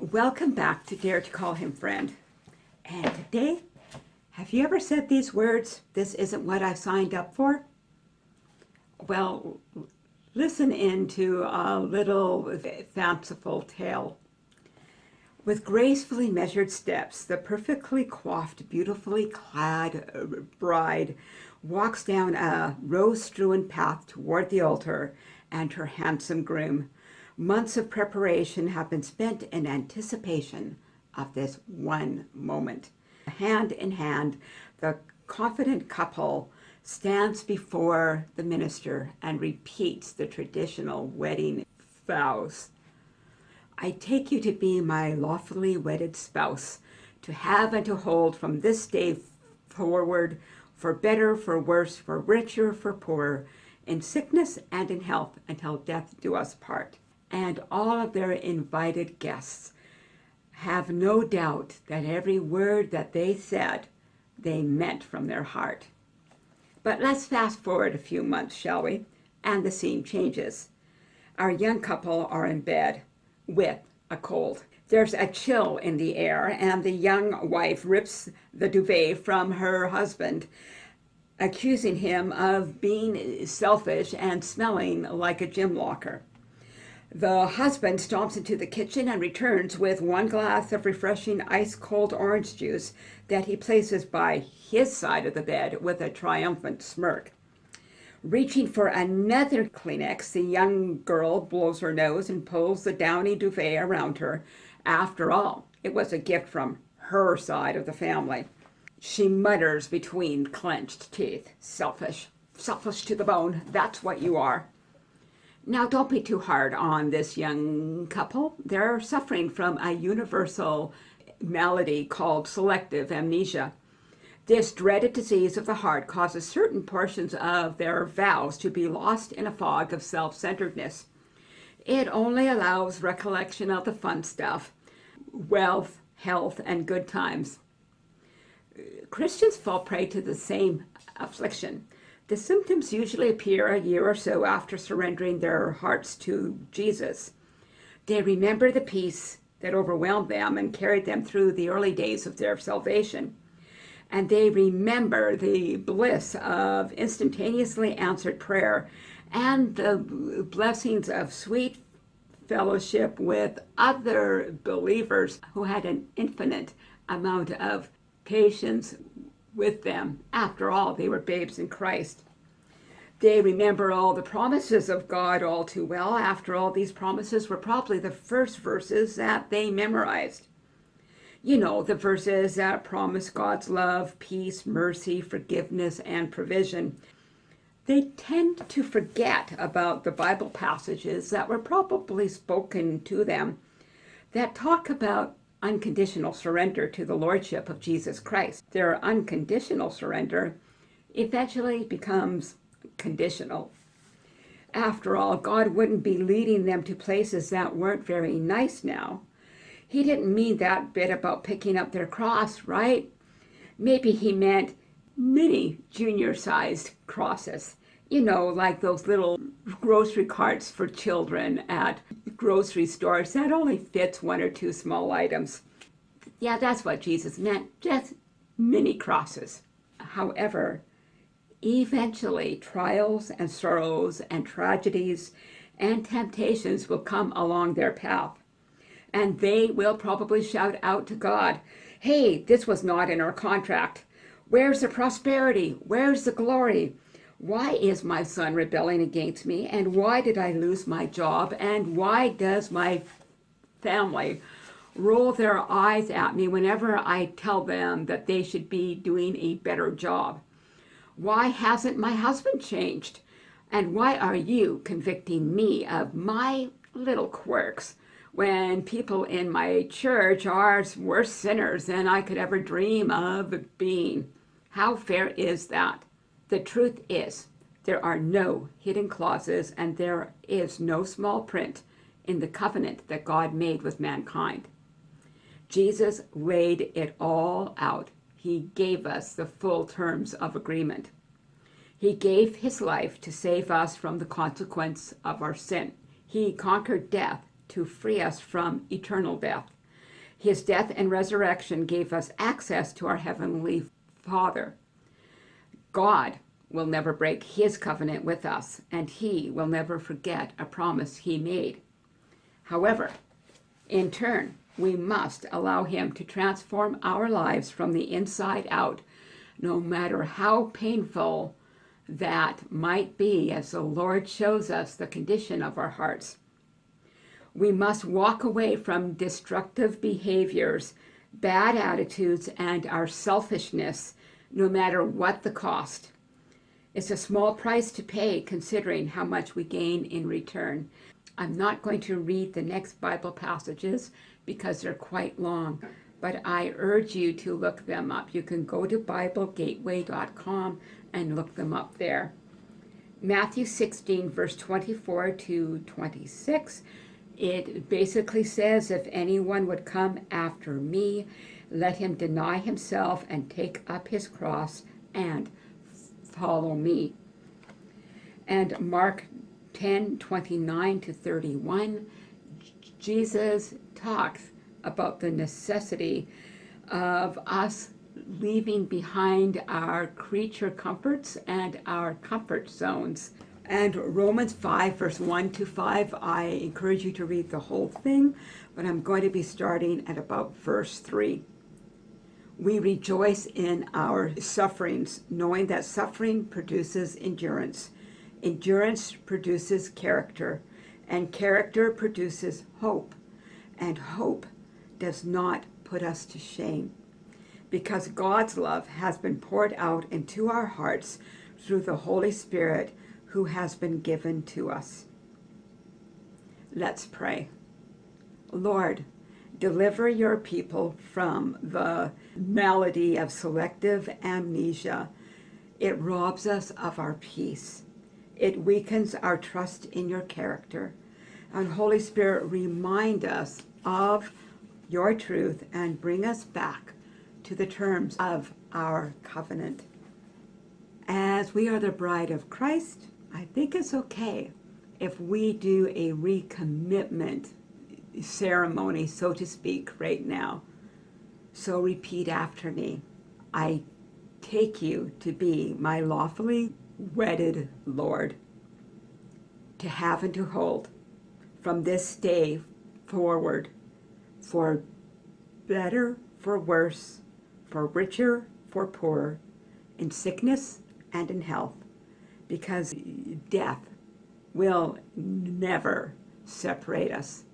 Welcome back to Dare to Call Him Friend. And today, have you ever said these words, this isn't what I signed up for? Well, listen in to a little fanciful tale. With gracefully measured steps, the perfectly coiffed, beautifully clad uh, bride walks down a rose-strewn path toward the altar and her handsome groom. Months of preparation have been spent in anticipation of this one moment. Hand in hand, the confident couple stands before the minister and repeats the traditional wedding vows. I take you to be my lawfully wedded spouse, to have and to hold from this day forward, for better, for worse, for richer, for poorer, in sickness and in health, until death do us part. And all of their invited guests have no doubt that every word that they said, they meant from their heart. But let's fast forward a few months, shall we? And the scene changes. Our young couple are in bed with a cold. There's a chill in the air, and the young wife rips the duvet from her husband, accusing him of being selfish and smelling like a gym locker. The husband stomps into the kitchen and returns with one glass of refreshing ice-cold orange juice that he places by his side of the bed with a triumphant smirk. Reaching for another Kleenex, the young girl blows her nose and pulls the downy duvet around her. After all, it was a gift from her side of the family. She mutters between clenched teeth, selfish, selfish to the bone, that's what you are. Now, don't be too hard on this young couple. They're suffering from a universal malady called selective amnesia. This dreaded disease of the heart causes certain portions of their vows to be lost in a fog of self-centeredness. It only allows recollection of the fun stuff, wealth, health, and good times. Christians fall prey to the same affliction. The symptoms usually appear a year or so after surrendering their hearts to Jesus. They remember the peace that overwhelmed them and carried them through the early days of their salvation and they remember the bliss of instantaneously answered prayer and the blessings of sweet fellowship with other believers who had an infinite amount of patience with them. After all, they were babes in Christ. They remember all the promises of God all too well. After all, these promises were probably the first verses that they memorized you know, the verses that promise God's love, peace, mercy, forgiveness, and provision. They tend to forget about the Bible passages that were probably spoken to them that talk about unconditional surrender to the Lordship of Jesus Christ. Their unconditional surrender eventually becomes conditional. After all, God wouldn't be leading them to places that weren't very nice now he didn't mean that bit about picking up their cross, right? Maybe he meant mini junior-sized crosses. You know, like those little grocery carts for children at grocery stores that only fits one or two small items. Yeah, that's what Jesus meant, just mini crosses. However, eventually trials and sorrows and tragedies and temptations will come along their path and they will probably shout out to God, hey, this was not in our contract. Where's the prosperity? Where's the glory? Why is my son rebelling against me? And why did I lose my job? And why does my family roll their eyes at me whenever I tell them that they should be doing a better job? Why hasn't my husband changed? And why are you convicting me of my little quirks when people in my church are worse sinners than I could ever dream of being. How fair is that? The truth is, there are no hidden clauses and there is no small print in the covenant that God made with mankind. Jesus laid it all out. he gave us the full terms of agreement. He gave his life to save us from the consequence of our sin. He conquered death to free us from eternal death. His death and resurrection gave us access to our heavenly Father. God will never break his covenant with us, and he will never forget a promise he made. However, in turn, we must allow him to transform our lives from the inside out, no matter how painful that might be as the Lord shows us the condition of our hearts. We must walk away from destructive behaviors, bad attitudes, and our selfishness, no matter what the cost. It's a small price to pay considering how much we gain in return. I'm not going to read the next Bible passages because they're quite long, but I urge you to look them up. You can go to BibleGateway.com and look them up there. Matthew 16, verse 24 to 26, it basically says, If anyone would come after me, let him deny himself and take up his cross and follow me. And Mark 10 29 to 31, Jesus talks about the necessity of us leaving behind our creature comforts and our comfort zones. And Romans 5, verse 1 to 5, I encourage you to read the whole thing, but I'm going to be starting at about verse 3. We rejoice in our sufferings, knowing that suffering produces endurance. Endurance produces character, and character produces hope. And hope does not put us to shame, because God's love has been poured out into our hearts through the Holy Spirit who has been given to us. Let's pray. Lord, Deliver your people from the malady of selective amnesia. It robs us of our peace. It weakens our trust in your character. And Holy Spirit, remind us of your truth and bring us back to the terms of our covenant. As we are the bride of Christ, I think it's okay if we do a recommitment ceremony, so to speak, right now. So repeat after me. I take you to be my lawfully wedded Lord, to have and to hold from this day forward, for better, for worse, for richer, for poorer, in sickness and in health, because death will never separate us